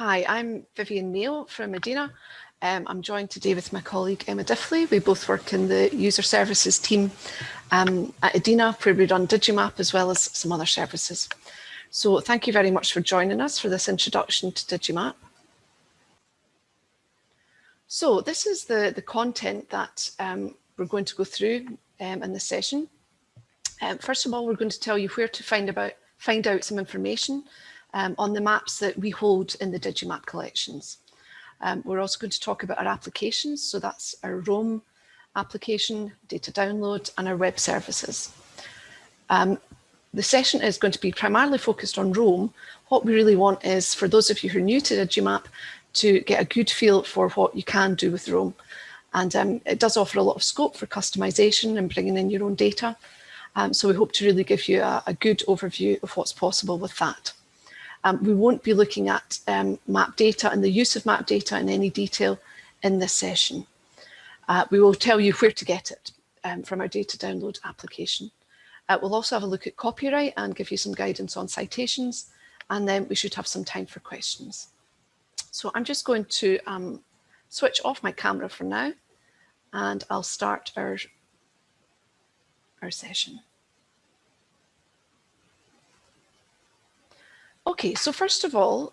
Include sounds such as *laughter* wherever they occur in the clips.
Hi, I'm Vivian Neal from Edina. Um, I'm joined today with my colleague Emma Diffley. We both work in the user services team um, at Edina where we run Digimap as well as some other services. So thank you very much for joining us for this introduction to Digimap. So this is the, the content that um, we're going to go through um, in this session. Um, first of all, we're going to tell you where to find about find out some information um, on the maps that we hold in the Digimap collections. Um, we're also going to talk about our applications, so that's our Roam application, data download and our web services. Um, the session is going to be primarily focused on Roam. What we really want is for those of you who are new to Digimap to get a good feel for what you can do with Roam. And um, it does offer a lot of scope for customization and bringing in your own data. Um, so we hope to really give you a, a, good overview of what's possible with that. Um, we won't be looking at um, map data and the use of map data in any detail in this session. Uh, we will tell you where to get it um, from our data download application. Uh, we'll also have a look at copyright and give you some guidance on citations, and then we should have some time for questions. So I'm just going to um, switch off my camera for now, and I'll start our, our session. Okay, so first of all,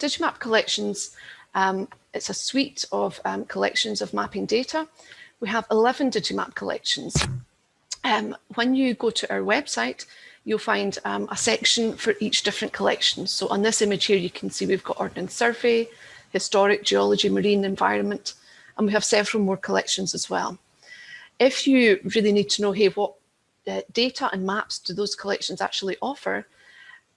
Digimap Collections, um, it's a suite of um, collections of mapping data. We have 11 Digimap collections. Um, when you go to our website, you'll find um, a section for each different collection. So on this image here, you can see we've got Ordnance Survey, Historic, Geology, Marine, Environment, and we have several more collections as well. If you really need to know, hey, what uh, data and maps do those collections actually offer,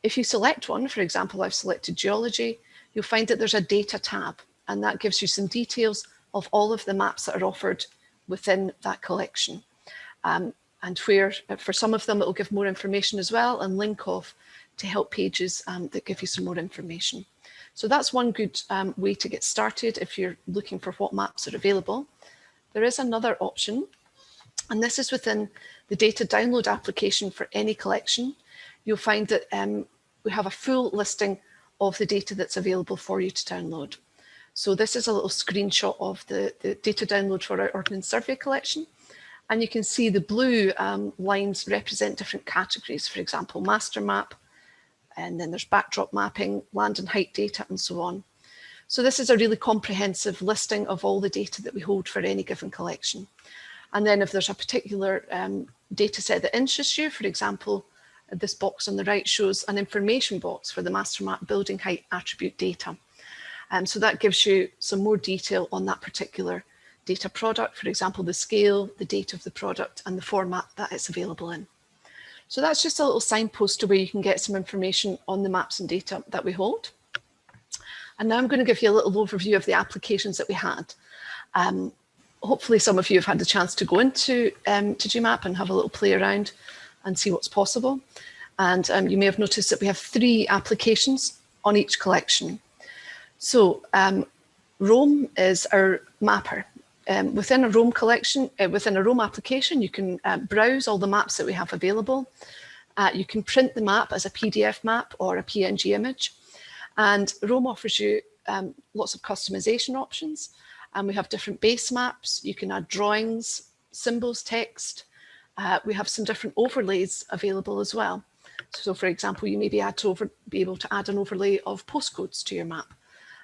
if you select one, for example, I've selected geology, you'll find that there's a data tab and that gives you some details of all of the maps that are offered within that collection. Um, and where for some of them, it will give more information as well and link off to help pages um, that give you some more information. So that's one good um, way to get started if you're looking for what maps are available. There is another option, and this is within the data download application for any collection you'll find that um, we have a full listing of the data that's available for you to download. So this is a little screenshot of the, the data download for our Ordnance Survey collection. And you can see the blue um, lines represent different categories, for example, master map, and then there's backdrop mapping, land and height data, and so on. So this is a really comprehensive listing of all the data that we hold for any given collection. And then if there's a particular um, data set that interests you, for example, this box on the right shows an information box for the master map building height attribute data. Um, so that gives you some more detail on that particular data product, for example, the scale, the date of the product and the format that it's available in. So that's just a little signpost to where you can get some information on the maps and data that we hold. And now I'm going to give you a little overview of the applications that we had. Um, hopefully some of you have had the chance to go into um, Digimap and have a little play around and see what's possible. And um, you may have noticed that we have three applications on each collection. So um, Roam is our mapper. Um, within a Roam collection, uh, within a Roam application, you can uh, browse all the maps that we have available. Uh, you can print the map as a PDF map or a PNG image. And Roam offers you um, lots of customization options. And we have different base maps. You can add drawings, symbols, text, uh, we have some different overlays available as well. So for example, you may be, over, be able to add an overlay of postcodes to your map.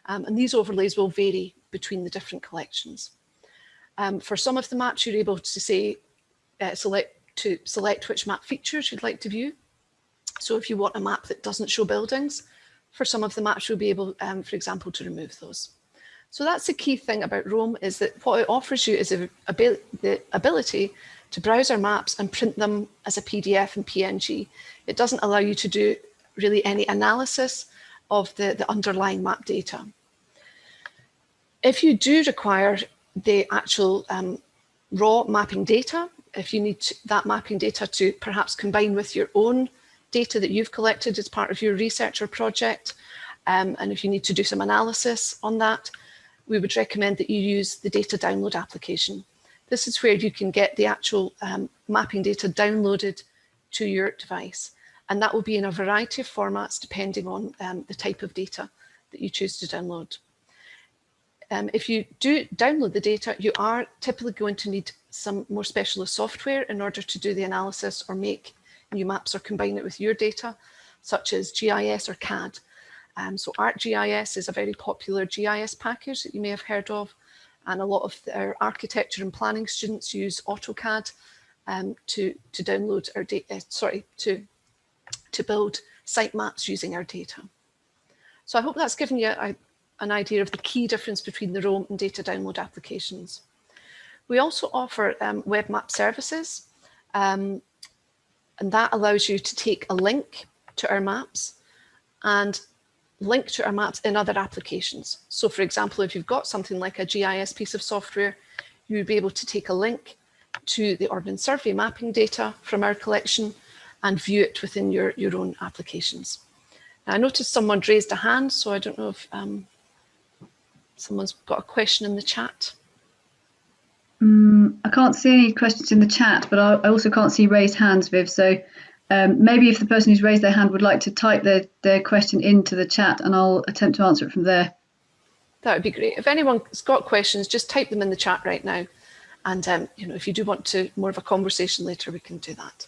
Um, and these overlays will vary between the different collections. Um, for some of the maps, you're able to say, uh, select to select which map features you'd like to view. So if you want a map that doesn't show buildings, for some of the maps, you'll be able, um, for example, to remove those. So that's the key thing about Roam is that what it offers you is a, a, the ability to browse our maps and print them as a PDF and PNG. It doesn't allow you to do really any analysis of the, the underlying map data. If you do require the actual um, raw mapping data, if you need to, that mapping data to perhaps combine with your own data that you've collected as part of your research or project, um, and if you need to do some analysis on that, we would recommend that you use the data download application. This is where you can get the actual um, mapping data downloaded to your device. And that will be in a variety of formats depending on um, the type of data that you choose to download. Um, if you do download the data, you are typically going to need some more specialist software in order to do the analysis or make new maps or combine it with your data, such as GIS or CAD. Um, so ArcGIS is a very popular GIS package that you may have heard of. And a lot of our architecture and planning students use AutoCAD um, to, to download our data, uh, sorry, to, to build site maps using our data. So I hope that's given you a, an idea of the key difference between the Roam and data download applications. We also offer um, web map services, um, and that allows you to take a link to our maps and link to our maps in other applications. So for example, if you've got something like a GIS piece of software, you would be able to take a link to the Ordnance Survey mapping data from our collection and view it within your, your own applications. Now, I noticed someone raised a hand, so I don't know if um, someone's got a question in the chat. Um, I can't see any questions in the chat, but I, I also can't see raised hands, Viv. So um, maybe if the person who's raised their hand would like to type their, their question into the chat and I'll attempt to answer it from there. That would be great. If anyone's got questions, just type them in the chat right now. And um, you know, if you do want to more of a conversation later, we can do that.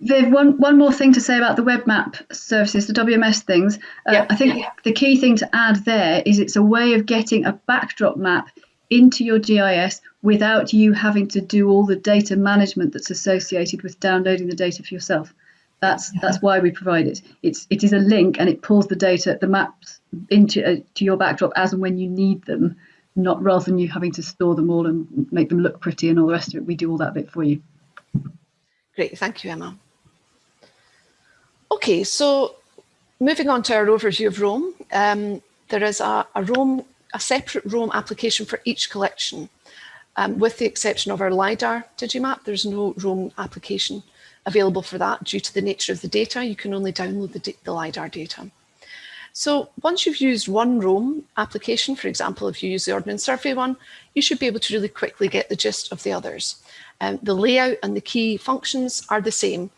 Viv, one, one more thing to say about the web map services, the WMS things. Uh, yeah. I think the key thing to add there is it's a way of getting a backdrop map into your GIS without you having to do all the data management that's associated with downloading the data for yourself. That's that's why we provide it. It's it is a link and it pulls the data, the maps into uh, to your backdrop as and when you need them, not rather than you having to store them all and make them look pretty and all the rest of it. We do all that bit for you. Great, thank you, Emma. Okay, so moving on to our overview of Roam, um, there is a, a Roam, a separate Roam application for each collection. Um, with the exception of our LiDAR Digimap, there's no Roam application available for that due to the nature of the data. You can only download the, the LiDAR data. So once you've used one Roam application, for example, if you use the Ordnance Survey one, you should be able to really quickly get the gist of the others. Um, the layout and the key functions are the same.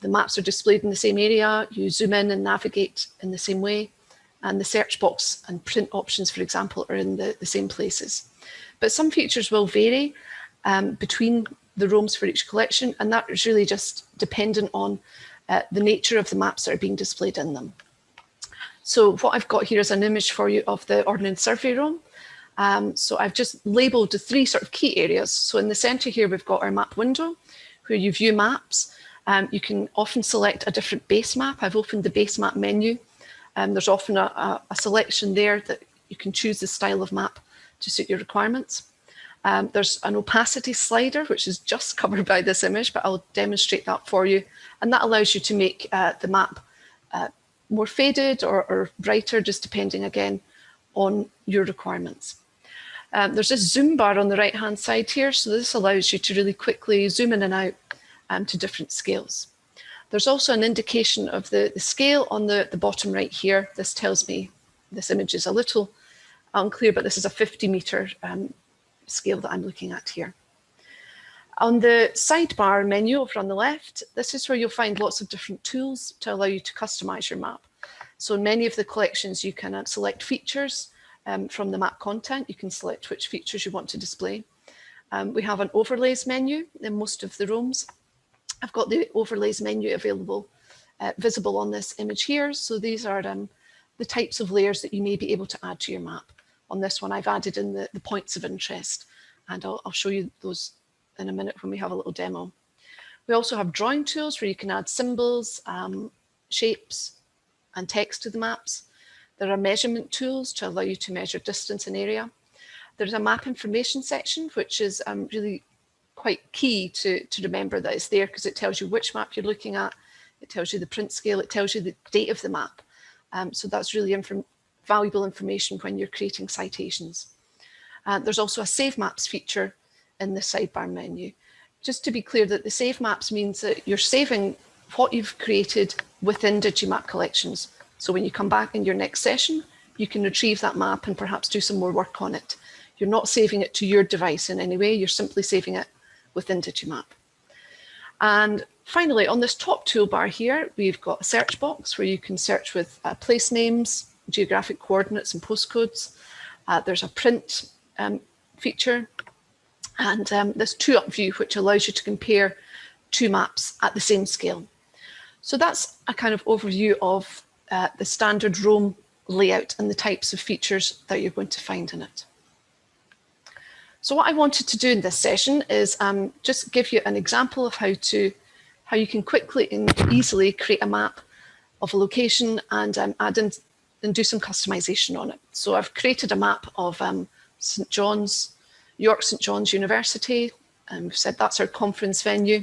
The maps are displayed in the same area, you zoom in and navigate in the same way, and the search box and print options, for example, are in the, the same places. But some features will vary um, between the Roams for each collection, and that is really just dependent on uh, the nature of the maps that are being displayed in them. So what I've got here is an image for you of the Ordnance Survey Roam. Um, so I've just labelled the three sort of key areas. So in the centre here, we've got our map window, where you view maps. Um, you can often select a different base map. I've opened the base map menu. Um, there's often a, a, a selection there that you can choose the style of map to suit your requirements. Um, there's an opacity slider, which is just *laughs* covered by this image, but I'll demonstrate that for you. And that allows you to make uh, the map uh, more faded or, or, brighter, just depending again on your requirements. Um, there's this zoom bar on the right hand side here. So this allows you to really quickly zoom in and out um, to different scales. There's also an indication of the, the scale on the, the bottom right here. This tells me this image is a little unclear, but this is a 50 meter um, scale that I'm looking at here. On the sidebar menu over on the left, this is where you'll find lots of different tools to allow you to customize your map. So in many of the collections, you can uh, select features um, from the map content. You can select which features you want to display. Um, we have an overlays menu in most of the Roams. I've got the overlays menu available, uh, visible on this image here. So these are um, the types of layers that you may be able to add to your map. On this one, I've added in the, the points of interest, and I'll, I'll show you those in a minute when we have a little demo. We also have drawing tools where you can add symbols, um, shapes, and text to the maps. There are measurement tools to allow you to measure distance and area. There's a map information section, which is um, really quite key to, to remember that it's there because it tells you which map you're looking at. It tells you the print scale, it tells you the date of the map. Um, so that's really inform valuable information when you're creating citations. Uh, there's also a save maps feature in the sidebar menu. Just to be clear that the save maps means that you're saving what you've created within Digimap collections. So when you come back in your next session, you can retrieve that map and perhaps do some more work on it. You're not saving it to your device in any way, you're simply saving it within Digimap. And finally, on this top toolbar here, we've got a search box where you can search with uh, place names, geographic coordinates and postcodes. Uh, there's a print um, feature and um, this two up view, which allows you to compare two maps at the same scale. So that's a kind of overview of uh, the standard Roam layout and the types of features that you're going to find in it. So what I wanted to do in this session is um, just give you an example of how to how you can quickly and easily create a map of a location and um, add in and do some customization on it. So I've created a map of um, St John's, York St John's University, and we've said that's our conference venue.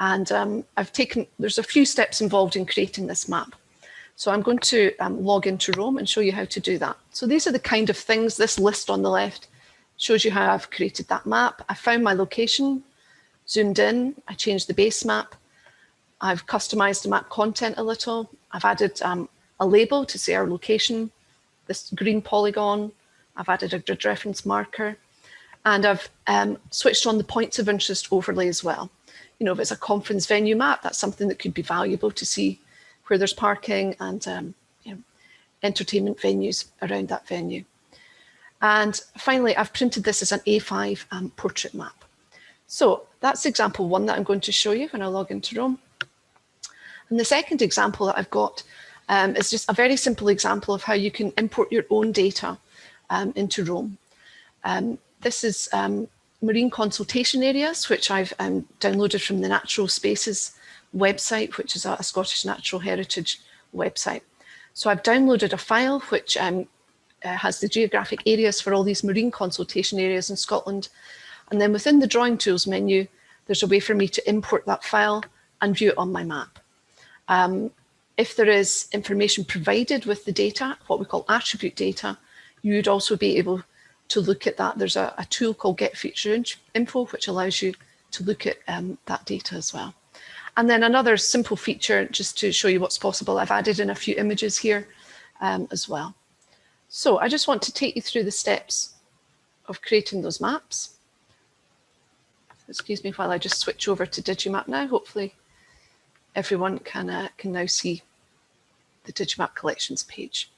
And um, I've taken, there's a few steps involved in creating this map. So I'm going to um, log into Roam and show you how to do that. So these are the kind of things, this list on the left shows you how I've created that map. I found my location, zoomed in, I changed the base map. I've customized the map content a little. I've added um, a label to say our location, this green polygon. I've added a grid reference marker and I've um, switched on the points of interest overlay as well. You know, if it's a conference venue map, that's something that could be valuable to see where there's parking and um, you know, entertainment venues around that venue. And finally, I've printed this as an A5 um, portrait map. So that's example one that I'm going to show you when I log into Roam. And the second example that I've got um, is just a very simple example of how you can import your own data um, into Roam. Um, this is um, marine consultation areas, which I've um, downloaded from the Natural Spaces website, which is a, a, Scottish Natural Heritage website. So I've downloaded a file which um, uh, has the geographic areas for all these marine consultation areas in Scotland. And then within the drawing tools menu, there's a way for me to import that file and view it on my map. Um, if there is information provided with the data, what we call attribute data, you would also be able to look at that. There's a, a tool called Get Feature Info, which allows you to look at um, that data as well. And then another simple feature, just to show you what's possible, I've added in a few images here um, as well. So I just want to take you through the steps of creating those maps. Excuse me while I just switch over to Digimap now. Hopefully everyone can, uh, can now see the Digimap collections page.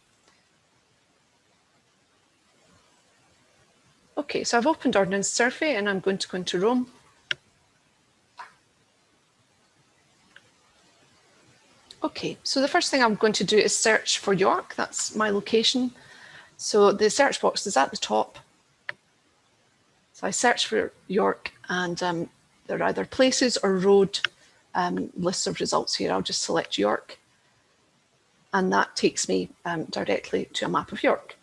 Okay, so I've opened Ordnance Survey and I'm going to go into Roam. Okay, so the first thing I'm going to do is search for York. That's my location. So the search box is at the top. So I search for York and um, there are either places or road um, lists of results here. I'll just select York and that takes me um, directly to a map of York.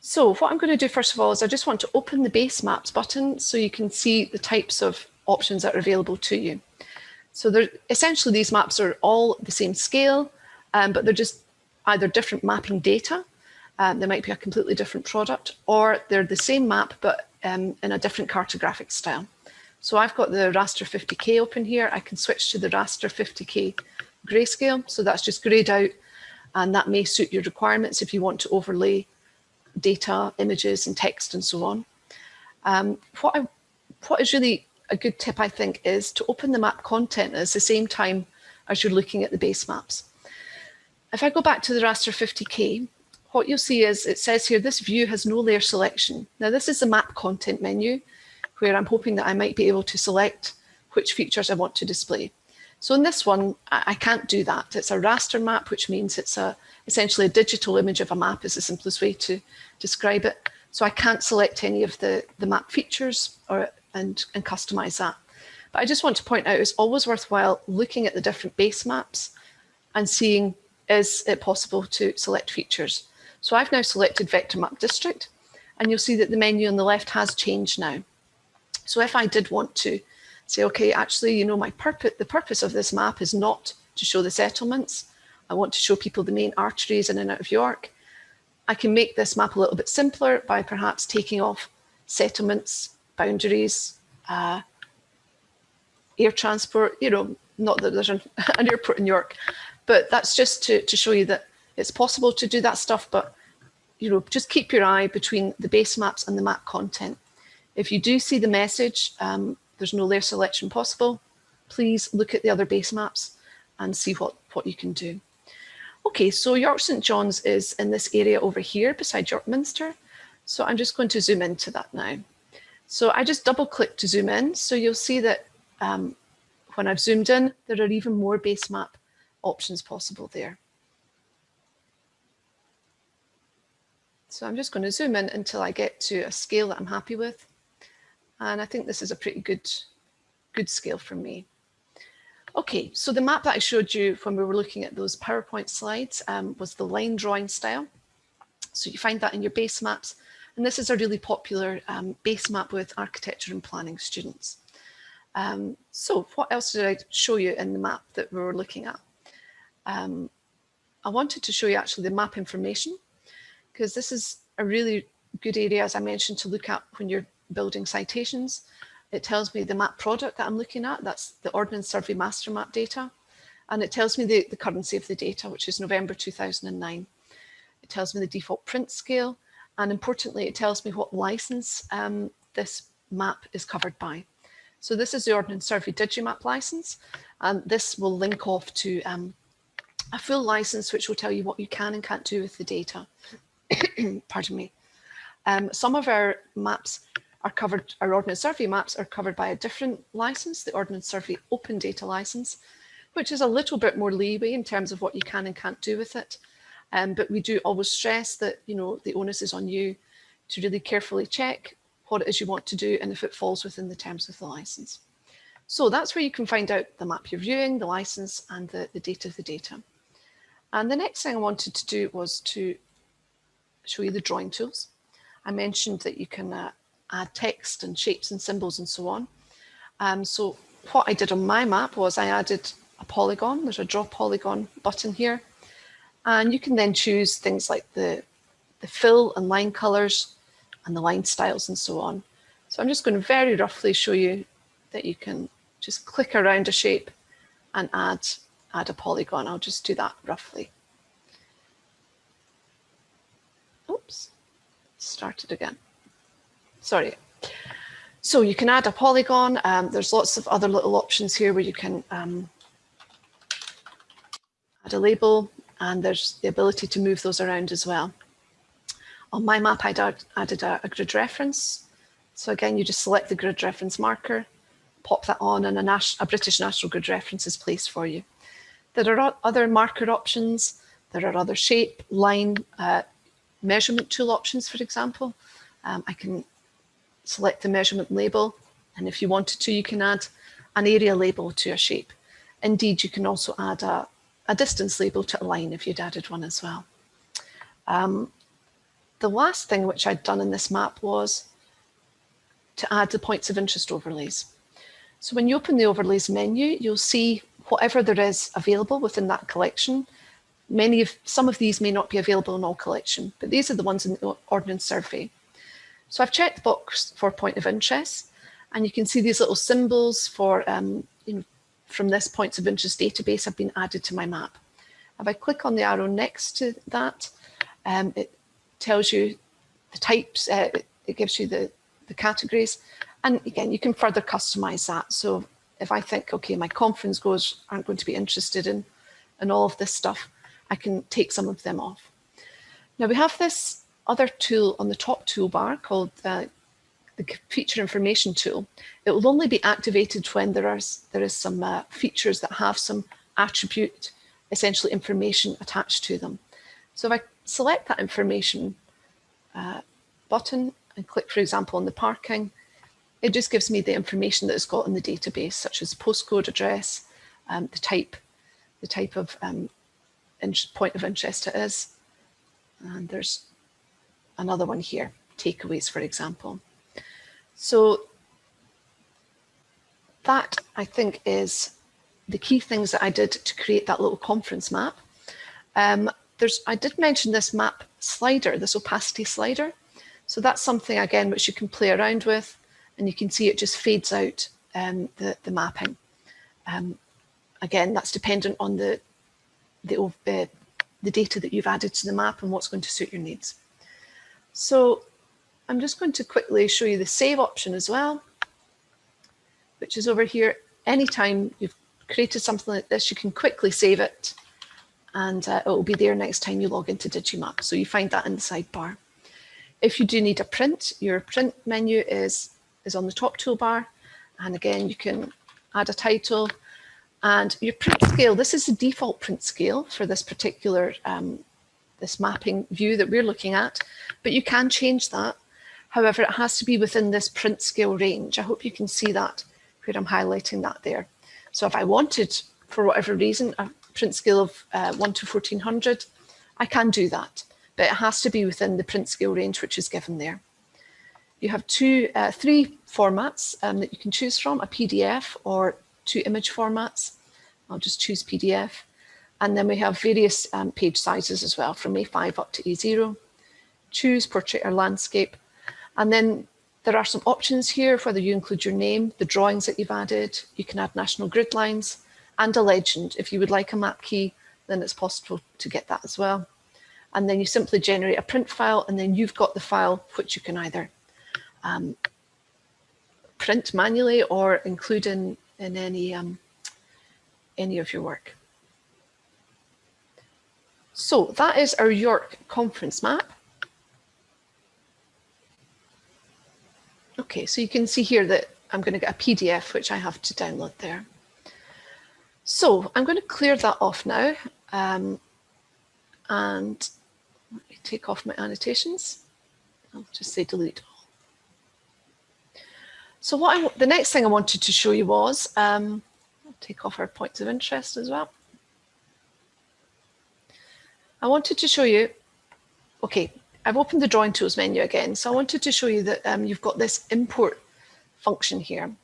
So what I'm going to do first of all is I just want to open the base maps button so you can see the types of options that are available to you. So there, essentially these maps are all the same scale, um, but they're just either different mapping data, um, they might be a completely different product, or they're the same map but um, in a different cartographic style. So I've got the raster 50K open here. I can switch to the raster 50K grayscale. So that's just grayed out and that may suit your requirements if you want to overlay data, images and text and so on. Um, what, I, what is really a good tip, I think, is to open the map content at the same time as you're looking at the base maps. If I go back to the raster 50K, what you'll see is it says here, this view has no layer selection. Now this is the map content menu where I'm hoping that I might be able to select which features I want to display. So in this one, I can't do that. It's a raster map, which means it's a essentially a digital image of a map is the simplest way to describe it. So I can't select any of the, the map features or and, and customize that. But I just want to point out it's always worthwhile looking at the different base maps and seeing is it possible to select features. So I've now selected vector map district and you'll see that the menu on the left has changed now. So if I did want to say, okay, actually, you know, my purpose, the purpose of this map is not to show the settlements. I want to show people the main arteries in and out of York. I can make this map a little bit simpler by perhaps taking off settlements, boundaries, uh, air transport, you know, not that there's an, *laughs* an airport in York, but that's just to, to show you that it's possible to do that stuff, but you know, just keep your eye between the base maps and the map content. If you do see the message, um, there's no layer selection possible, please look at the other base maps and see what, what you can do. Okay, so York St John's is in this area over here beside York Minster. So I'm just going to zoom into that now. So I just double click to zoom in. So you'll see that um, when I've zoomed in, there are even more base map options possible there. So I'm just going to zoom in until I get to a scale that I'm happy with. And I think this is a pretty good, good scale for me. Okay, so the map that I showed you when we were looking at those PowerPoint slides um, was the line drawing style. So you find that in your base maps. And this is a really popular um, base map with architecture and planning students. Um, so what else did I show you in the map that we were looking at? Um, I wanted to show you actually the map information because this is a really good area, as I mentioned, to look at when you're building citations. It tells me the map product that I'm looking at, that's the Ordnance Survey Master Map data. And it tells me the, the currency of the data, which is November 2009. It tells me the default print scale. And importantly, it tells me what license um, this map is covered by. So this is the Ordnance Survey Digimap license, and this will link off to um, a full license, which will tell you what you can and can't do with the data. *coughs* Pardon me. Um, some of our maps are covered, our Ordnance Survey maps are covered by a different license, the Ordnance Survey Open Data License, which is a little bit more leeway in terms of what you can and can't do with it. Um, but we do always stress that, you know, the onus is on you to really carefully check what it is you want to do and if it falls within the terms of the license. So that's where you can find out the map you're viewing, the license and the, the date of the data. And the next thing I wanted to do was to show you the drawing tools. I mentioned that you can uh, add text and shapes and symbols and so on. Um, so what I did on my map was I added a polygon. There's a draw polygon button here. And you can then choose things like the, the fill and line colors and the line styles and so on. So I'm just going to very roughly show you that you can just click around a shape and add, add a polygon. I'll just do that roughly. Oops, start it again. Sorry. So you can add a polygon. Um, there's lots of other little options here where you can um, add a label and there's the ability to move those around as well. On my map, I added a, a grid reference. So again, you just select the grid reference marker, pop that on and a, a, British National Grid reference is placed for you. There are other marker options. There are other shape, line, uh, measurement tool options, for example. Um, I can select the measurement label. And if you wanted to, you can add an area label to a shape. Indeed, you can also add a, a distance label to a line if you'd added one as well. Um, the last thing which I'd done in this map was to add the points of interest overlays. So when you open the overlays menu, you'll see whatever there is available within that collection. Many of some of these may not be available in all collection, but these are the ones in the Ordnance Survey. So I've checked the box for point of interest, and you can see these little symbols for um, from this points of interest database have been added to my map. If I click on the arrow next to that, um, it tells you the types, uh, it gives you the, the categories. And again, you can further customize that. So if I think, okay, my conference goers aren't going to be interested in, in all of this stuff, I can take some of them off. Now we have this other tool on the top toolbar called uh, the feature information tool. It will only be activated when there are there is some uh, features that have some attribute, essentially information attached to them. So if I select that information uh, button and click, for example, on the parking, it just gives me the information that it's got in the database, such as postcode address, um, the type, the type of um, point of interest it is. And there's another one here, takeaways, for example. So that I think is the key things that I did to create that little conference map. Um, there's, I did mention this map slider, this opacity slider. So that's something again, which you can play around with and you can see it just fades out um, the, the mapping. Um, again, that's dependent on the, the, uh, the data that you've added to the map and what's going to suit your needs. So I'm just going to quickly show you the save option as well, which is over here. Anytime you've created something like this, you can quickly save it and uh, it will be there next time you log into Digimap. So you find that in the sidebar. If you do need a print, your print menu is, is on the top toolbar. And again, you can add a title and your print scale. This is the default print scale for this particular um, this mapping view that we're looking at, but you can change that. However, it has to be within this print scale range. I hope you can see that where I'm highlighting that there. So if I wanted, for whatever reason, a print scale of uh, 1 to 1400, I can do that, but it has to be within the print scale range which is given there. You have two, uh, three formats um, that you can choose from, a PDF or two image formats. I'll just choose PDF. And then we have various um, page sizes as well, from A5 up to A0. Choose portrait or landscape. And then there are some options here, whether you include your name, the drawings that you've added, you can add national grid lines and a legend. If you would like a map key, then it's possible to get that as well. And then you simply generate a print file and then you've got the file which you can either um, print manually or include in, in any, um, any of your work. So that is our York conference map. Okay, so you can see here that I'm going to get a PDF, which I have to download there. So I'm going to clear that off now. Um, and let me take off my annotations. I'll just say delete. So what I, the next thing I wanted to show you was, um, take off our points of interest as well. I wanted to show you, okay, I've opened the drawing tools menu again. So I wanted to show you that um, you've got this import function here.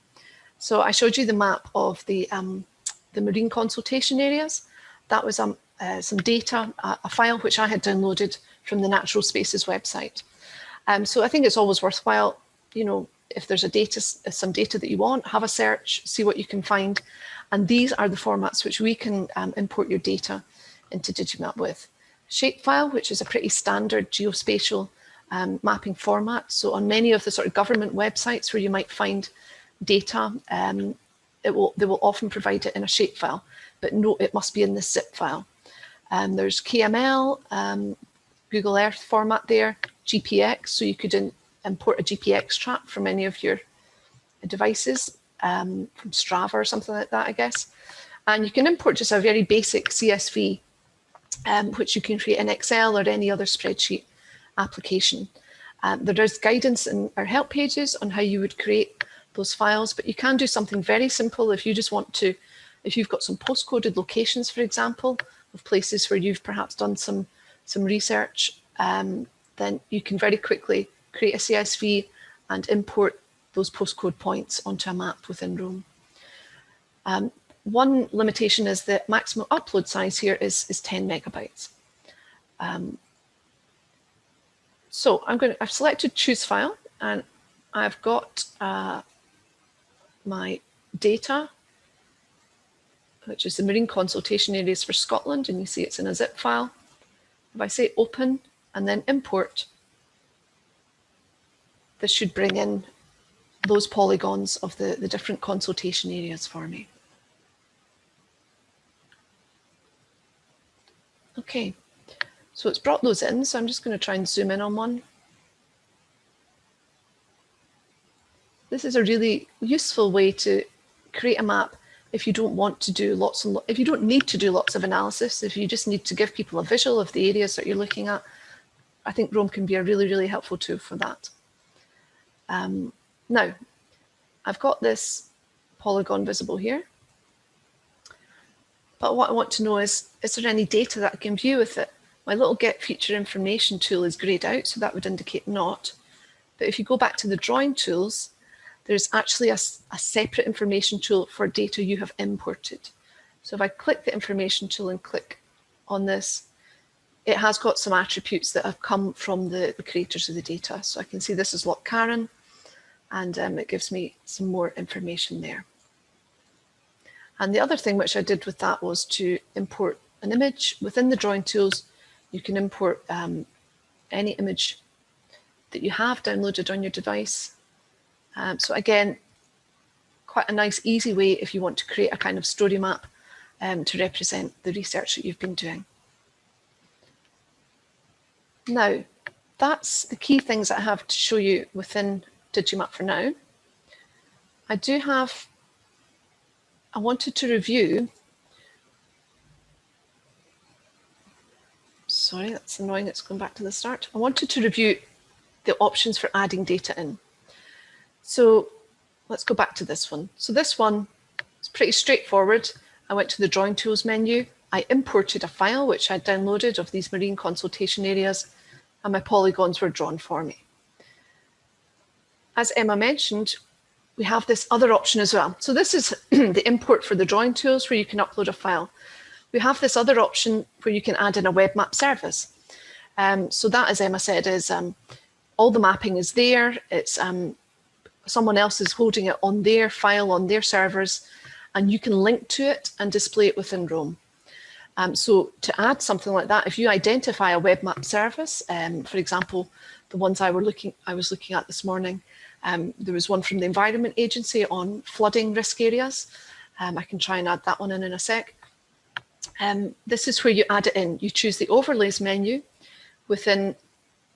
So I showed you the map of the, um, the marine consultation areas. That was um, uh, some data, uh, a file which I had downloaded from the Natural Spaces website. Um, so I think it's always worthwhile, you know, if there's a data, some data that you want, have a search, see what you can find. And these are the formats which we can um, import your data into Digimap with shapefile, which is a pretty standard geospatial um, mapping format. So on many of the sort of government websites where you might find data, um, it will, they will often provide it in a shapefile, but no, it must be in the zip file. Um, there's KML, um, Google Earth format there, GPX, so you could in, import a GPX trap from any of your devices, um, from Strava or something like that, I guess. And you can import just a very basic CSV um, which you can create in Excel or any other spreadsheet application. Um, there is guidance in our help pages on how you would create those files, but you can do something very simple if you just want to, if you've got some postcoded locations, for example, of places where you've perhaps done some, some research, um, then you can very quickly create a CSV and import those postcode points onto a map within Roam. Um, one limitation is that maximum upload size here is, is 10 megabytes. Um, so I'm going to, I've selected choose file and I've got uh, my data, which is the marine consultation areas for Scotland. And you see it's in a zip file. If I say open and then import, this should bring in those polygons of the, the different consultation areas for me. Okay, so it's brought those in. So I'm just going to try and zoom in on one. This is a really useful way to create a map if you don't want to do lots and lo if you don't need to do lots of analysis, if you just need to give people a visual of the areas that you're looking at, I think Roam can be a really, really helpful tool for that. Um, now, I've got this polygon visible here. But what I want to know is, is there any data that I can view with it? My little get feature information tool is grayed out, so that would indicate not. But if you go back to the drawing tools, there's actually a, a separate information tool for data you have imported. So if I click the information tool and click on this, it has got some attributes that have come from the, the creators of the data. So I can see this is Loch Carron, and um, it gives me some more information there. And the other thing which I did with that was to import an image within the drawing tools. You can import um, any image that you have downloaded on your device. Um, so again, quite a nice, easy way if you want to create a kind of story map um, to represent the research that you've been doing. Now, that's the key things I have to show you within Digimap for now. I do have, I wanted to review, sorry, that's annoying, it's going back to the start. I wanted to review the options for adding data in. So let's go back to this one. So this one is pretty straightforward. I went to the drawing tools menu. I imported a file which I downloaded of these marine consultation areas and my polygons were drawn for me. As Emma mentioned, we have this other option as well. So this is *clears throat* the import for the drawing tools where you can upload a file. We have this other option where you can add in a web map service. Um, so that, as Emma said, is um, all the mapping is there. It's um, someone else is holding it on their file on their servers, and you can link to it and display it within Roam. Um, so to add something like that, if you identify a web map service, um, for example, the ones I were looking, I was looking at this morning, um, there was one from the Environment Agency on flooding risk areas. Um, I can try and add that one in in a sec. Um, this is where you add it in. You choose the overlays menu within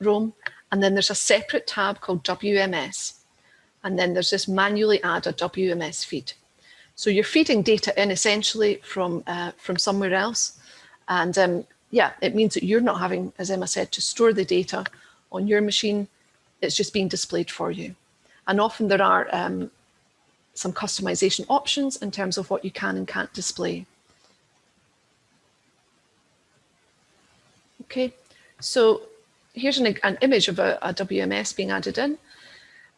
Roam, and then there's a separate tab called WMS. And then there's this manually add a WMS feed. So you're feeding data in essentially from, uh, from somewhere else. And um, yeah, it means that you're not having, as Emma said, to store the data on your machine. It's just being displayed for you. And often there are um, some customization options in terms of what you can and can't display. Okay, so here's an, an image of a, a WMS being added in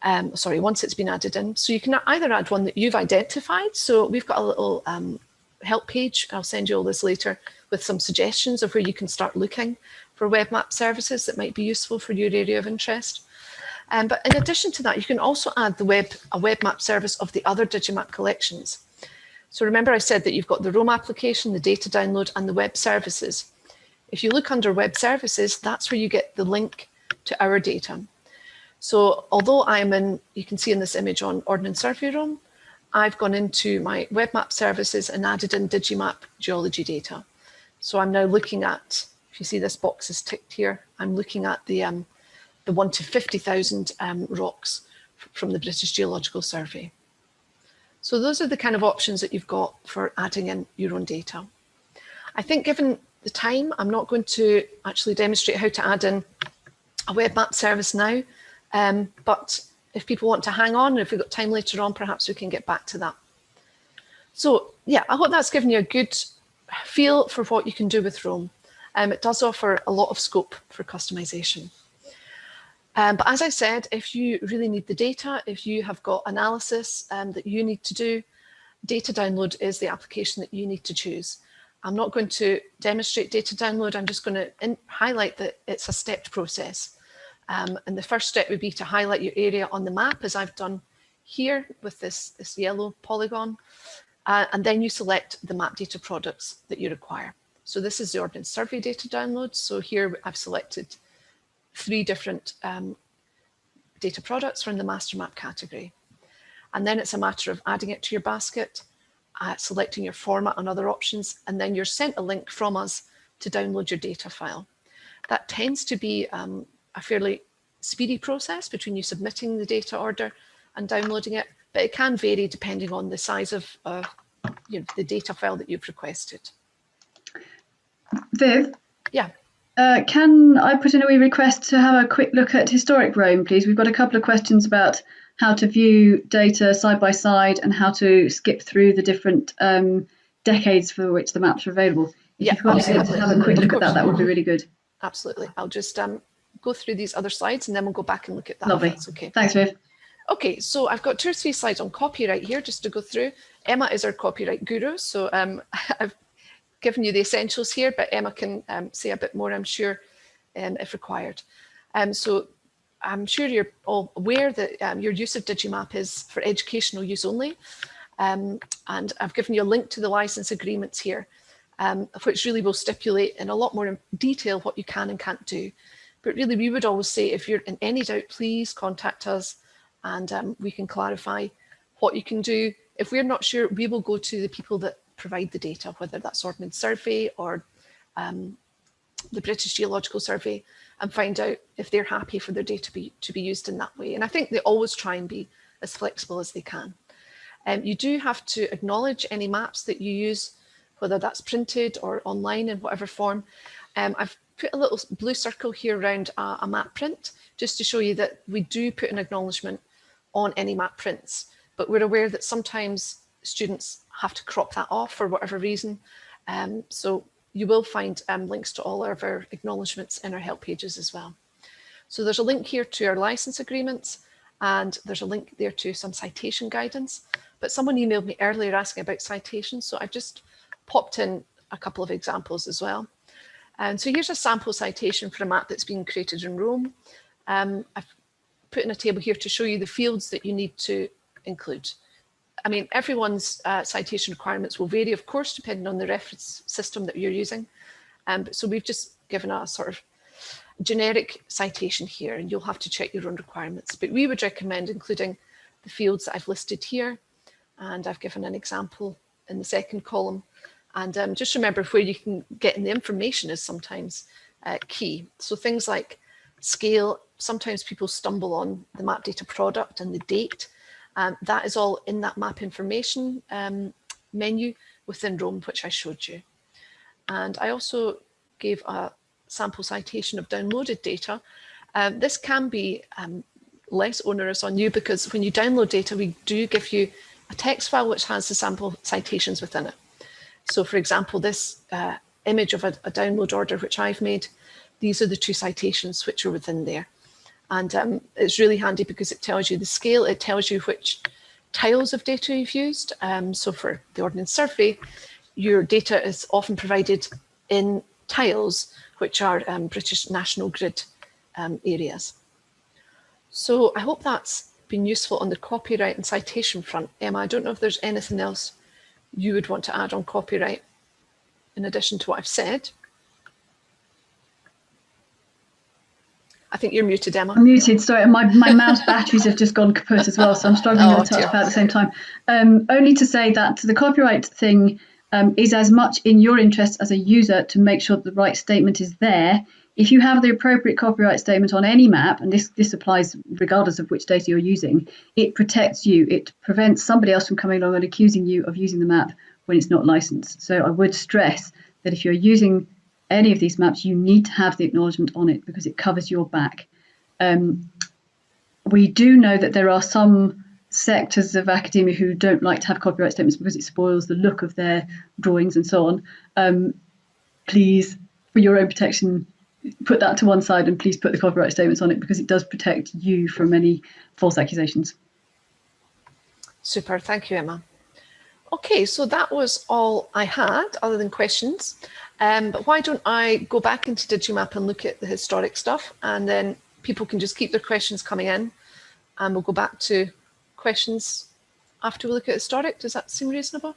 um, sorry, once it's been added in. So you can either add one that you've identified. So we've got a little um, help page. I'll send you all this later with some suggestions of where you can start looking for web map services that might be useful for your area of interest. Um, but in addition to that, you can also add the web a web map service of the other Digimap collections. So remember I said that you've got the Roam application, the data download and the web services. If you look under web services, that's where you get the link to our data. So although I'm in, you can see in this image on Ordnance Survey Roam, I've gone into my web map services and added in Digimap geology data. So I'm now looking at, if you see this box is ticked here, I'm looking at the, um, the 1 to 50,000 um, rocks from the British Geological Survey. So those are the kind of options that you've got for adding in your own data. I think given the time, I'm not going to actually demonstrate how to add in a web map service now. Um, but if people want to hang on, if we've got time later on, perhaps we can get back to that. So yeah, I hope that's given you a good feel for what you can do with Roam. Um, it does offer a lot of scope for customization. Um, but as I said, if you really need the data, if you have got analysis um, that you need to do, data download is the application that you need to choose. I'm not going to demonstrate data download. I'm just going to highlight that it's a stepped process. Um, and the first step would be to highlight your area on the map, as I've done here with this, this yellow polygon. Uh, and then you select the map data products that you require. So this is the Ordnance Survey data download. So here I've selected three different um, data products from the master map category. And then it's a matter of adding it to your basket, uh, selecting your format and other options, and then you're sent a link from us to download your data file. That tends to be um, a fairly speedy process between you submitting the data order and downloading it, but it can vary depending on the size of uh, you know, the data file that you've requested. Viv? Yeah. Uh, can I put in a wee request to have a quick look at historic Roam, please? We've got a couple of questions about how to view data side by side and how to skip through the different um, decades for which the maps are available. If yeah, to have a quick look at that, that would be really good. Absolutely. I'll just um, go through these other slides and then we'll go back and look at that. Lovely. okay. Thanks, Viv. Okay, so I've got two or three slides on copyright here just to go through. Emma is our copyright guru, so um, *laughs* I've given you the essentials here, but Emma can um, say a bit more, I'm sure, um, if required. Um, so I'm sure you're all aware that um, your use of Digimap is for educational use only. Um, and I've given you a link to the license agreements here, which really will stipulate in a lot more detail what you can and can't do. But really, we would always say if you're in any doubt, please contact us and we can clarify what you can do. If we're not sure, we will go to the people that provide the data, whether that's Ordnance Survey or um, the British Geological Survey, and find out if they're happy for their data be, to be used in that way. And I think they always try and be as flexible as they can. Um, you do have to acknowledge any maps that you use, whether that's printed or online in whatever form. Um, I've put a little blue circle here around a, a map print, just to show you that we do put an acknowledgement on any map prints, but we're aware that sometimes students have to crop that off for whatever reason. Um, so you will find um, links to all of our acknowledgements in our help pages as well. So there's a link here to our license agreements and there's a link there to some citation guidance. But someone emailed me earlier asking about citations, so I've just popped in a couple of examples as well. And so here's a sample citation for a map that's been created in Roam. Um, I've put in a table here to show you the fields that you need to include. I mean, everyone's uh, citation requirements will vary, of course, depending on the reference system that you're using. Um, so we've just given a sort of generic citation here, and you'll have to check your own requirements. But we would recommend including the fields that I've listed here, and I've given an example in the second column. And um, just remember where you can get in the information is sometimes uh, key. So things like scale, sometimes people stumble on the map data product and the date. Um, that is all in that map information um, menu within Roam, which I showed you. And I also gave a sample citation of downloaded data. Um, this can be um, less onerous on you because when you download data, we do give you a text file which has the sample citations within it. So for example, this uh, image of a, a, download order which I've made, these are the two citations which are within there. And um, it's really handy because it tells you the scale, it tells you which tiles of data you've used. Um, so for the Ordnance Survey, your data is often provided in tiles, which are um, British National Grid um, areas. So I hope that's been useful on the copyright and citation front. Emma, I don't know if there's anything else you would want to add on copyright in addition to what I've said. I think you're muted, Emma. I'm muted. Sorry, my, my mouse batteries have just gone kaput as well, so I'm struggling oh, the touchpad at the same time. Um, only to say that the copyright thing um, is as much in your interest as a user to make sure that the right statement is there. If you have the appropriate copyright statement on any map, and this, this applies regardless of which data you're using, it protects you. It prevents somebody else from coming along and accusing you of using the map when it's not licensed. So I would stress that if you're using any of these maps, you need to have the acknowledgement on it because it covers your back. Um, we do know that there are some sectors of academia who don't like to have copyright statements because it spoils the look of their drawings and so on. Um, please, for your own protection, put that to one side and please put the copyright statements on it because it does protect you from any false accusations. Super, thank you, Emma. Okay, so that was all I had other than questions. Um, but why don't I go back into Digimap and look at the historic stuff and then people can just keep their questions coming in and we'll go back to questions after we look at historic. Does that seem reasonable?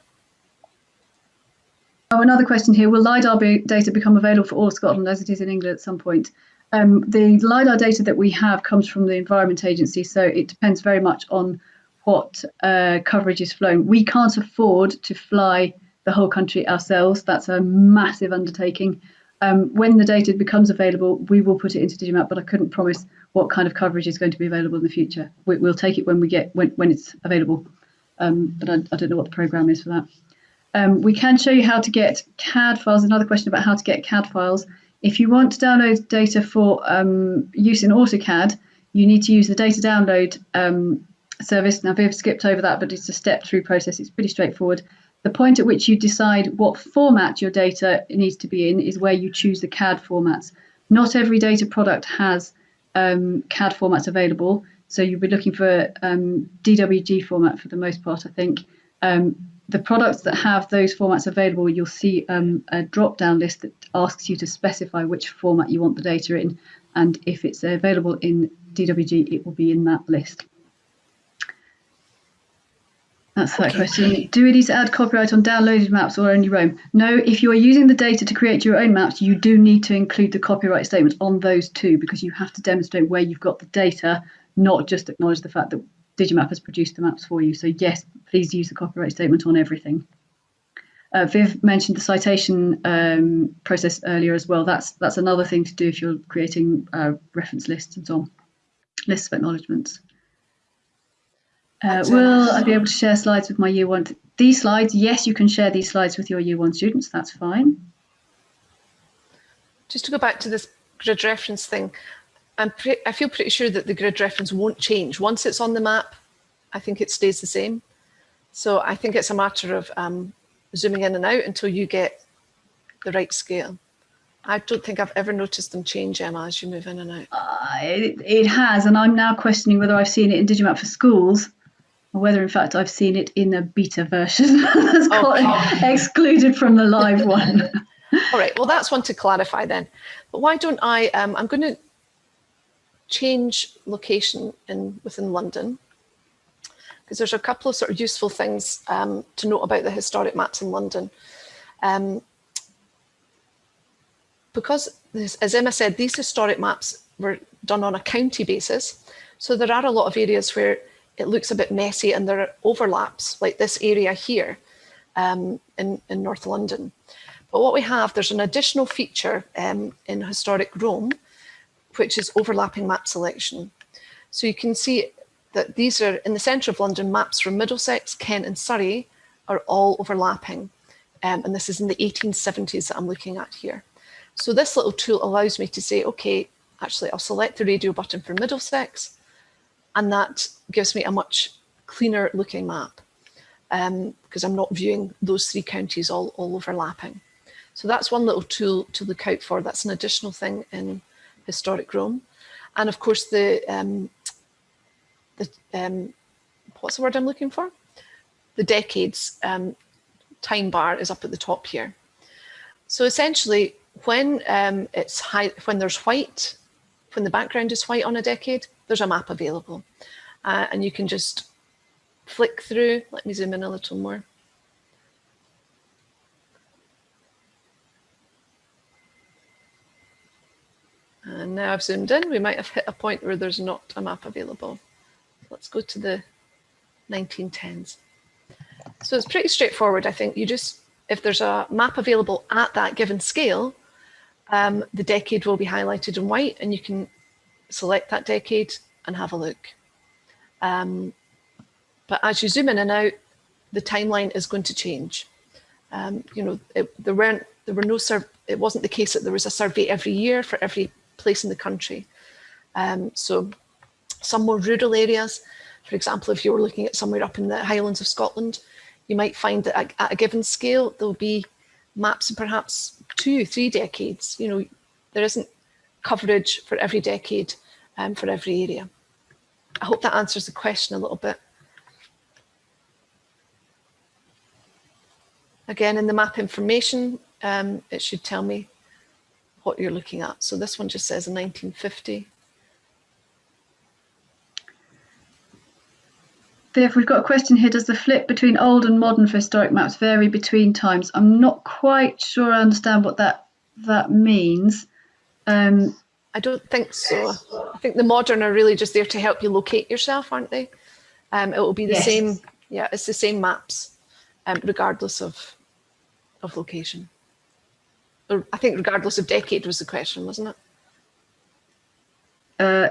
Oh, another question here. Will LIDAR be data become available for all Scotland as it is in England at some point? Um, the LIDAR data that we have comes from the Environment Agency, so it depends very much on what uh, coverage is flown. We can't afford to fly the whole country ourselves. That's a massive undertaking. Um, when the data becomes available, we will put it into Digimap, but I couldn't promise what kind of coverage is going to be available in the future. We, will take it when we get when, when it's available, um, but I, I, don't know what the program is for that. Um, we can show you how to get CAD files. Another question about how to get CAD files. If you want to download data for um, use in AutoCAD, you need to use the data download um, service. Now, Viv skipped over that, but it's a step-through process. It's pretty straightforward. The point at which you decide what format your data needs to be in is where you choose the CAD formats. Not every data product has um, CAD formats available, so you'll be looking for um, DWG format for the most part, I think. Um, the products that have those formats available, you'll see um, a drop-down list that asks you to specify which format you want the data in, and if it's available in DWG, it will be in that list. That's that okay. question. Do we need to add copyright on downloaded maps or only Roam? No, if you are using the data to create your own maps, you do need to include the copyright statement on those too, because you have to demonstrate where you've got the data, not just acknowledge the fact that Digimap has produced the maps for you. So yes, please use the copyright statement on everything. Uh, Viv mentioned the citation um, process earlier as well. That's that's another thing to do if you're creating uh, reference lists and so on, lists of acknowledgements. Uh, will I be able to share slides with my year one? These slides, yes, you can share these slides with your year one students. That's fine. Just to go back to this grid reference thing, I'm I feel pretty sure that the grid reference won't change. Once it's on the map, I think it stays the same. So I think it's a matter of um, zooming in and out until you get the right scale. I don't think I've ever noticed them change, Emma, as you move in and out. Uh, it, it has, and I'm now questioning whether I've seen it in Digimap for schools whether in fact I've seen it in a beta version *laughs* that's okay. excluded from the live *laughs* one. All right, well, that's one to clarify then. But why don't I, um, I'm going to change location in within London because there's a couple of sort of useful things um, to note about the historic maps in London. Um, because, this, as Emma said, these historic maps were done on a county basis. So there are a lot of areas where it looks a bit messy and there are overlaps, like this area here um, in, in North London. But what we have, there's an additional feature um, in historic Roam, which is overlapping map selection. So you can see that these are in the centre of London, maps from Middlesex, Kent and Surrey are all overlapping. Um, and this is in the 1870s that I'm looking at here. So this little tool allows me to say, okay, actually I'll select the radio button for Middlesex and that gives me a much cleaner looking map because um, I'm not viewing those three counties all, all overlapping. So that's one little tool to look out for. That's an additional thing in historic Roam. And of course, the um, the um, what's the word I'm looking for? The decades um, time bar is up at the top here. So essentially, when um, it's high, when there's white, when the background is white on a decade, there's a map available, uh, and you can just flick through. Let me zoom in a little more. And now I've zoomed in, we might have hit a point where there's not a map available. Let's go to the 1910s. So it's pretty straightforward. I think you just, if there's a map available at that given scale, um, the decade will be highlighted in white and you can select that decade and have a look. Um, but as you zoom in and out, the timeline is going to change. Um, you know, it, there weren't, there were no, it wasn't the case that there was a survey every year for every place in the country. Um, so some more rural areas, for example, if you were looking at somewhere up in the Highlands of Scotland, you might find that at a given scale, there'll be maps in perhaps two, three decades. You know, there isn't coverage for every decade um, for every area. I hope that answers the question a little bit. Again, in the map information, um, it should tell me what you're looking at. So this one just says in 1950. Viv, we've got a question here. Does the flip between old and modern for historic maps vary between times? I'm not quite sure I understand what that that means. Um, I don't think so. I think the modern are really just there to help you locate yourself, aren't they? Um, it will be the yes. same. Yeah, it's the same maps, um, regardless of of location. I think regardless of decade was the question, wasn't it? Uh,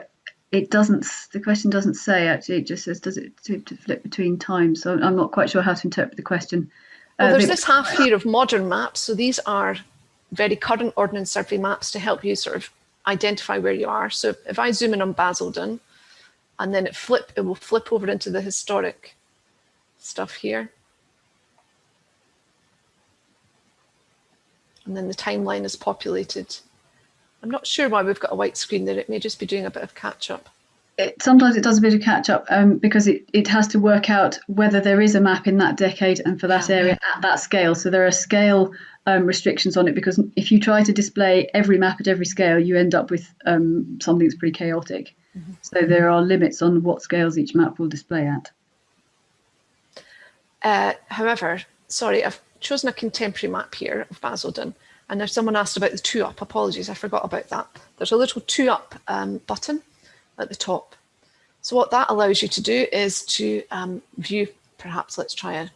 it doesn't, the question doesn't say actually, it just says, does it to, to flip between times? So I'm not quite sure how to interpret the question. Well, uh, there's this half here of modern maps. So these are very current Ordnance Survey maps to help you sort of identify where you are. So if I zoom in on Basildon and then it flip, it will flip over into the historic stuff here. and then the timeline is populated. I'm not sure why we've got a white screen there. It may just be doing a bit of catch up. It, sometimes it does a bit of catch up um, because it, it has to work out whether there is a map in that decade and for that area at that scale. So there are scale um, restrictions on it because if you try to display every map at every scale, you end up with um, something that's pretty chaotic. Mm -hmm. So there are limits on what scales each map will display at. Uh, however, sorry, I've chosen a contemporary map here of Basildon. And if someone asked about the two up, apologies, I forgot about that. There's a little two up um, button at the top. So what that allows you to do is to um, view, perhaps let's try a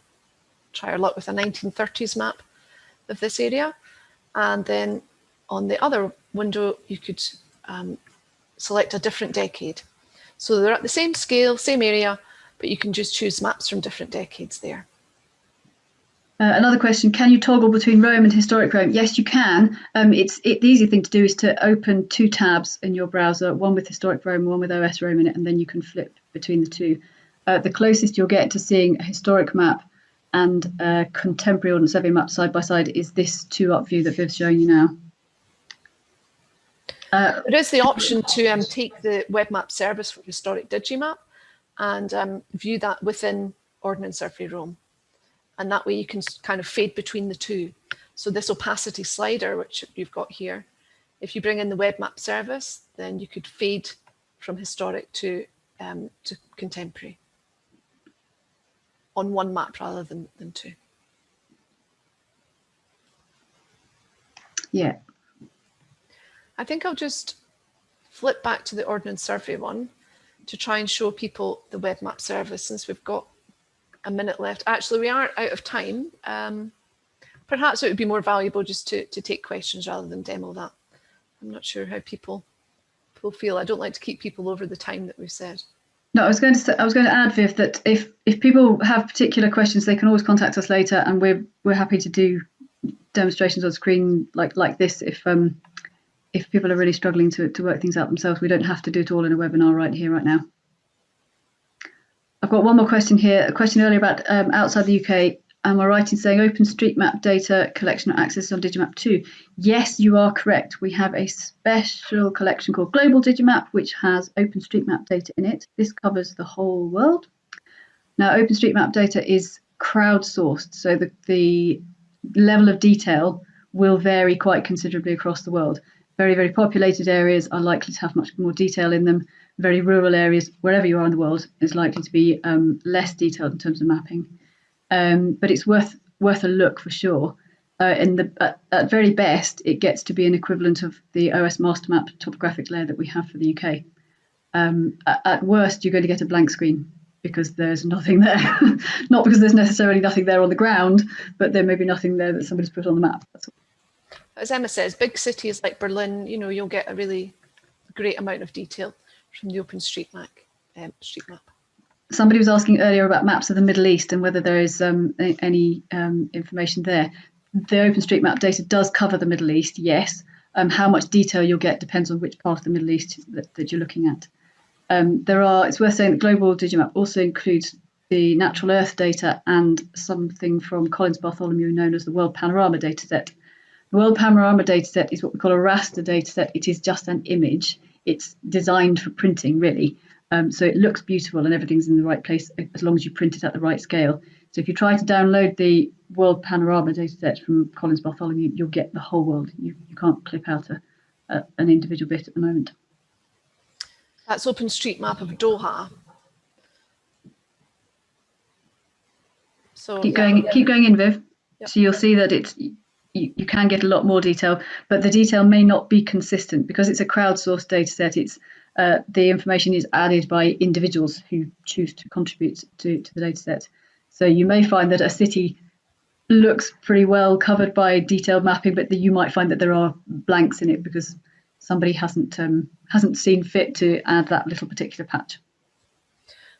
try our luck with a 1930s map of this area. And then on the other window, you could um, select a different decade. So they're at the same scale, same area, but you can just choose maps from different decades there. Uh, another question, can you toggle between Roam and historic Roam? Yes, you can. Um, it's it, The easy thing to do is to open two tabs in your browser, one with historic Roam, one with OS Roam in it, and then you can flip between the two. Uh, the closest you'll get to seeing a historic map and a contemporary Ordnance Survey map side by side is this two-up view that Viv's showing you now. Uh, there is the option to um, take the web map service for historic Digimap and um, view that within Ordnance Survey Roam. And that way you can kind of fade between the two. So this opacity slider, which you've got here, if you bring in the web map service, then you could fade from historic to, um, to contemporary on one map rather than, than two. Yeah. I think I'll just flip back to the Ordnance Survey one to try and show people the web map service since we've got a minute left. Actually, we are out of time. Um, perhaps it would be more valuable just to, to take questions rather than demo that. I'm not sure how people, will feel. I don't like to keep people over the time that we've said. No, I was going to say, I was going to add, Viv, that if if people have particular questions, they can always contact us later, and we're we're happy to do demonstrations on screen like like this if um if people are really struggling to, to work things out themselves. We don't have to do it all in a webinar right here, right now. Got one more question here. A question earlier about um, outside the UK. Am I right in saying OpenStreetMap data collection access on Digimap 2? Yes, you are correct. We have a special collection called Global Digimap, which has OpenStreetMap data in it. This covers the whole world. Now, OpenStreetMap data is crowdsourced, so the, the level of detail will vary quite considerably across the world. Very, very populated areas are likely to have much more detail in them very rural areas, wherever you are in the world, is likely to be um, less detailed in terms of mapping. Um, but it's worth worth a look for sure. Uh, in the at, at, very best, it gets to be an equivalent of the OS master map topographic layer that we have for the UK. Um, at, at, worst, you're going to get a blank screen because there's nothing there. *laughs* Not because there's necessarily nothing there on the ground, but there may be nothing there that somebody's put on the map. As Emma says, big cities like Berlin, you know, you'll get a really great amount of detail from the OpenStreetMap. Um, street map. Somebody was asking earlier about maps of the Middle East and whether there is um, any um, information there. The OpenStreetMap data does cover the Middle East, yes. Um, how much detail you'll get depends on which part of the Middle East that, that you're looking at. Um, there are. It's worth saying that Global Digimap also includes the natural Earth data and something from Collins Bartholomew known as the World Panorama dataset. The World Panorama dataset is what we call a raster dataset. It is just an image it's designed for printing really. Um, so it looks beautiful and everything's in the right place as long as you print it at the right scale. So if you try to download the World Panorama dataset from Collins Bartholomew, you'll get the whole world. You, you can't clip out a, a, an individual bit at the moment. That's OpenStreetMap of Doha. So keep going, keep going in, Viv. Yep. So you'll see that it's you, you can get a lot more detail, but the detail may not be consistent because it's a crowdsourced data set. It's uh, the information is added by individuals who choose to contribute to, to the data set. So you may find that a city looks pretty well covered by detailed mapping, but you might find that there are blanks in it because somebody hasn't um, hasn't seen fit to add that little particular patch.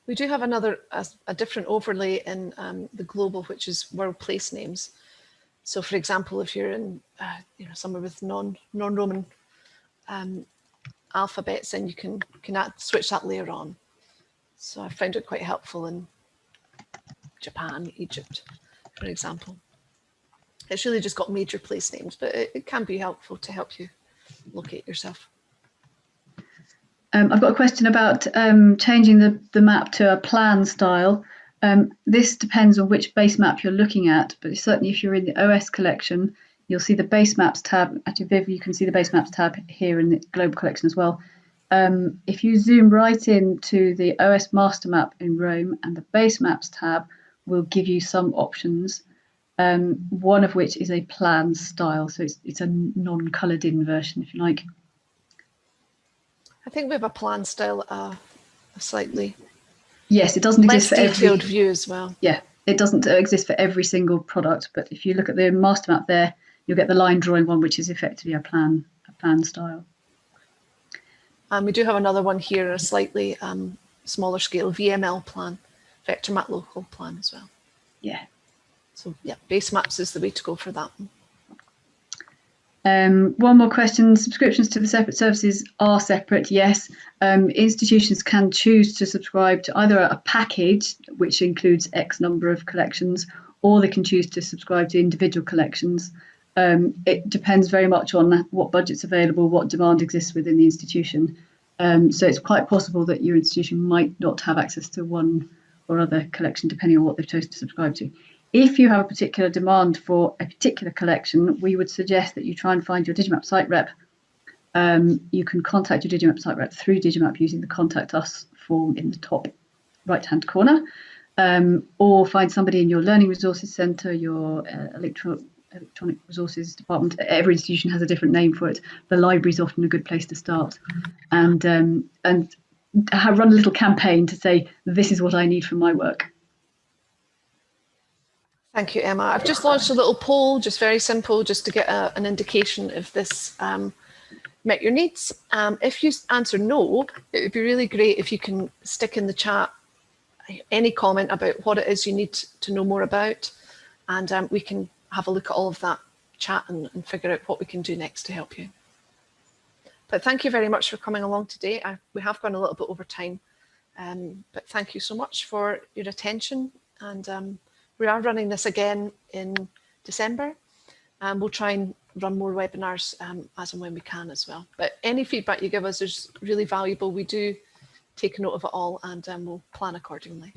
We do have another a, a different overlay in um, the global, which is world place names. So for example, if you're in uh, you know, somewhere with non, non-Roman um, alphabets, then you can, can add, switch that layer on. So I found it quite helpful in Japan, Egypt, for example. It's really just got major place names, but it, it can be helpful to help you locate yourself. Um, I've got a question about um, changing the, the map to a plan style. Um, this depends on which base map you're looking at, but certainly if you're in the OS collection, you'll see the base maps tab. Actually, Viv, you can see the base maps tab here in the global collection as well. Um, if you zoom right in to the OS master map in Roam and the base maps tab will give you some options, um, one of which is a plan style. So it's, it's a non-coloured in version, if you like. I think we have a plan style uh, slightly Yes, it doesn't exist for every... view as well. Yeah, it doesn't exist for every single product, but if you look at the master map there, you'll get the line drawing one, which is effectively a plan, a plan style. And we do have another one here, a slightly um, smaller scale VML plan, vector map local plan as well. Yeah. So yeah, base maps is the way to go for that one. Um, one more question. Subscriptions to the separate services are separate, yes. Um, institutions can choose to subscribe to either a package, which includes X number of collections, or they can choose to subscribe to individual collections. Um, it depends very much on what budget's available, what demand exists within the institution. Um, so it's quite possible that your institution might not have access to one or other collection, depending on what they've chosen to subscribe to. If you have a particular demand for a particular collection, we would suggest that you try and find your Digimap site rep. Um, you can contact your Digimap site rep through Digimap using the contact us form in the top right hand corner, um, or find somebody in your learning resources centre, your uh, electro electronic resources department. Every institution has a different name for it. The library is often a good place to start, and um, and run a little campaign to say this is what I need for my work. Thank you, Emma. I've just launched a little poll, just very simple, just to get a, an indication if this um, met your needs. Um, if you answer no, it would be really great if you can stick in the chat any comment about what it is you need to know more about, and um, we can have a look at all of that chat and, and, figure out what we can do next to help you. But thank you very much for coming along today. I, we have gone a little bit over time, um, but thank you so much for your attention and um, we are running this again in December and we'll try and run more webinars um, as and when we can as well. But any feedback you give us is really valuable. We do take note of it all and um, we'll plan accordingly.